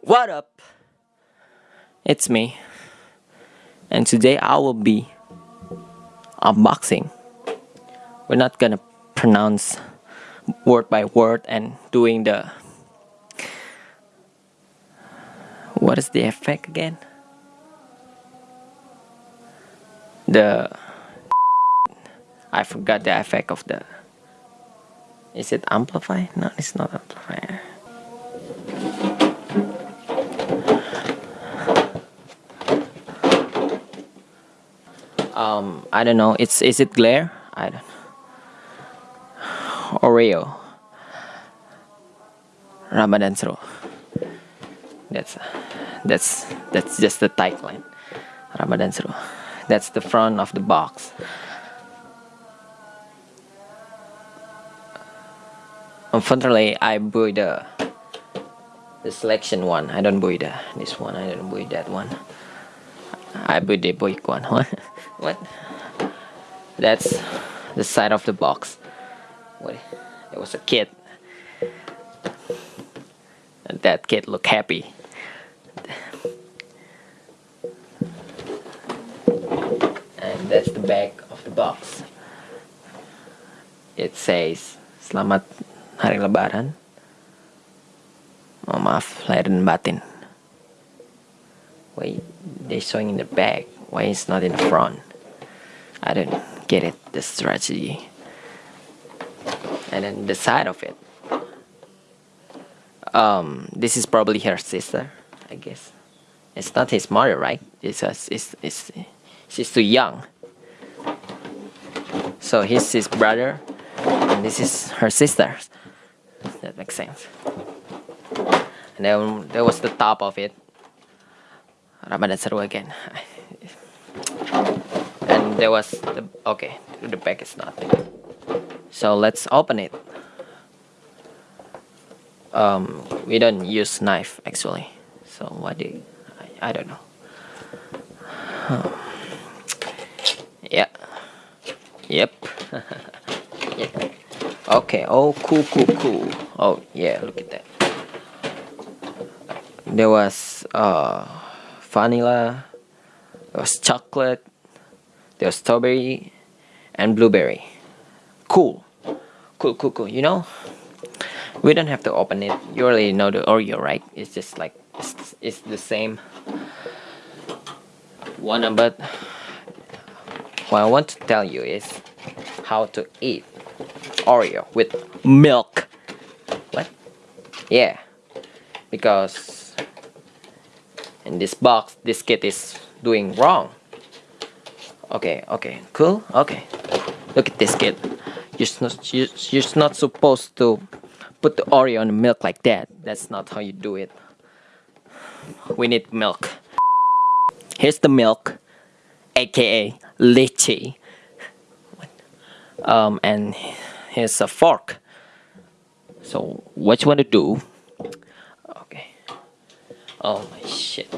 What up? It's me. And today I will be unboxing. We're not gonna pronounce word by word and doing the what is the effect again? The I forgot the effect of the is it amplify? No, it's not amplifier. Um, I don't know. It's is it glare? I don't. Oreo. Ramadan Seru. That's that's that's just the tagline. Ramadan Seru. That's the front of the box. Unfortunately, I buy the the selection one. I don't buy the this one. I don't buy that one. I buy the boy one. What? what? That's the side of the box. What? It was a kid. And that kid looked happy. And that's the back of the box. It says, Selamat Hari Lebaran. Oh, maaf, lahir batin. Why they showing in the back? Why it's not in the front? I don't get it, the strategy. And then the side of it. Um, this is probably her sister, I guess. It's not his mother, right? It's, it's, it's, she's too young. So he's his brother, and this is her sister. That makes sense. And then there was the top of it. Ramadan Seru again. and there was the okay, the back is nothing. So let's open it. Um, we don't use knife actually. So what do you, I, I don't know. Yeah. Yep. yeah. Okay. Oh, cool, cool, cool. Oh, yeah. Look at that. There was uh, vanilla. There was chocolate. There was strawberry, and blueberry. Cool. Cool, cool, cool. You know, we don't have to open it. You already know the Oreo, right? It's just like it's, it's the same one, but what I want to tell you is how to eat Oreo with milk. What? Yeah, because in this box, this kid is doing wrong. Okay, okay, cool, okay. Look at this kid. You're not, you're, you're not supposed to put the Oreo in the milk like that. That's not how you do it. We need milk. Here's the milk, aka leche. Um, and here's a fork. So what you want to do? Okay. Oh my shit.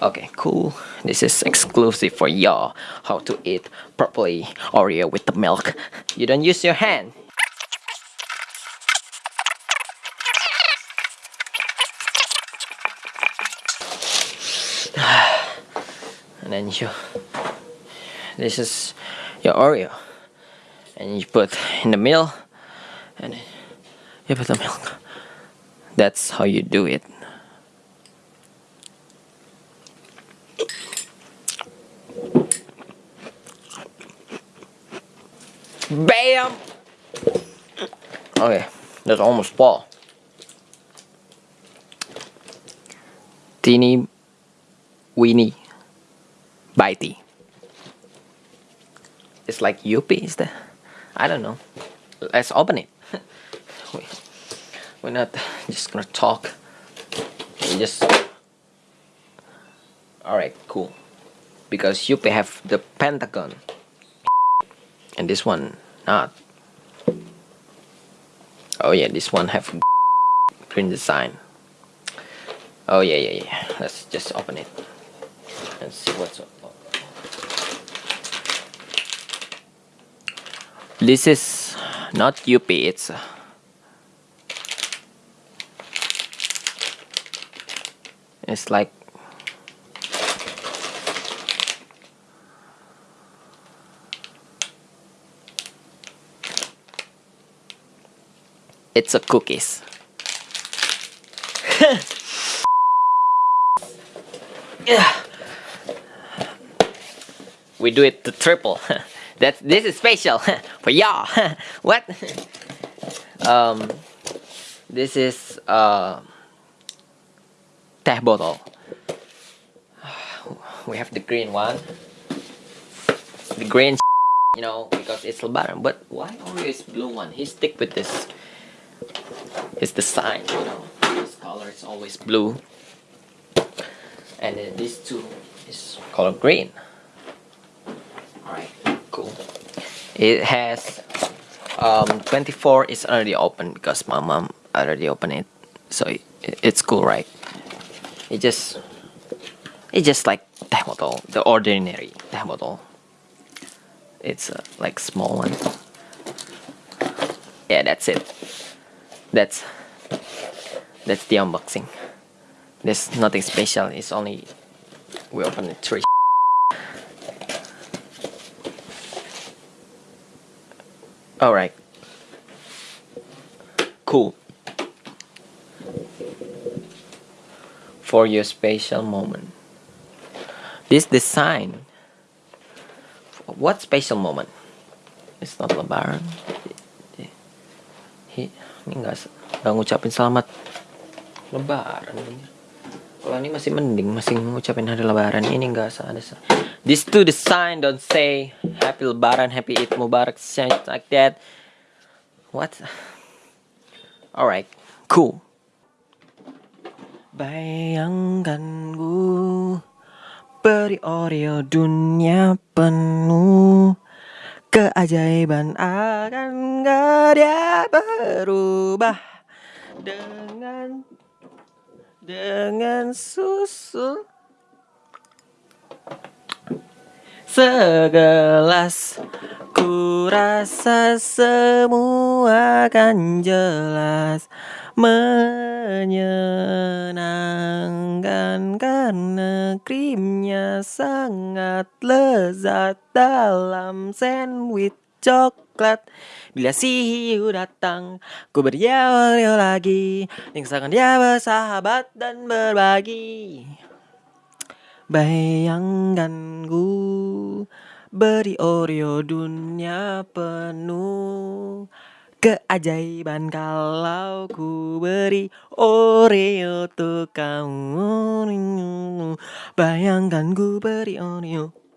Okay, cool. This is exclusive for y'all. How to eat properly Oreo with the milk. You don't use your hand. and then you this is your Oreo and you put in the middle and you put the milk that's how you do it BAM! Okay, that's almost full. Teeny weeny bitey. It's like Yuppie, is that? I don't know. Let's open it. We're not just gonna talk. We just. Alright, cool. Because Yuppie have the pentagon and this one not oh yeah this one have print design oh yeah yeah yeah let's just open it and see what's up This is not Yuppie, it's it's like it's a cookies. yeah. We do it to triple. That this is special for y'all. what? um, this is uh, teh bottle. We have the green one. The green, you know, because it's Lebaran. But why always blue one? He stick with this. It's the sign, you know. This color is always blue. And then these two is color green. Alright, cool. It has um, 24 is already open because my mom already opened it. So it, it's cool, right? It just it's just like bottle, the ordinary bottle. It's uh, like small one. Yeah, that's it. That's that's the unboxing. There's nothing special. It's only we open it three. Alright. Cool. For your special moment. This design. What special moment? It's not lebaran. Ini nggak nggak ngucapin selamat lebaran kalau ini masih mending masih ngucapin hari lebaran ini nggak ada this two design don't say. Happy lebaran happy eid mubarak something like that. What? Alright cool. Bayangkan gue beri Oreo dunia penuh. Keajaiban akan gak dia berubah. Dengan Dengan susu Segelas Ku rasa semua akan jelas. Menyenangkan karena krimnya sangat lezat dalam sandwich coklat. Bila si hiu datang, ku Oreo lagi Ningsakan dia bersahabat dan berbagi Bayangkan ku beri Oreo dunia penuh. Keajaiban kalau ku beri Oreo untuk kamu. Bayangkan ku beri Oreo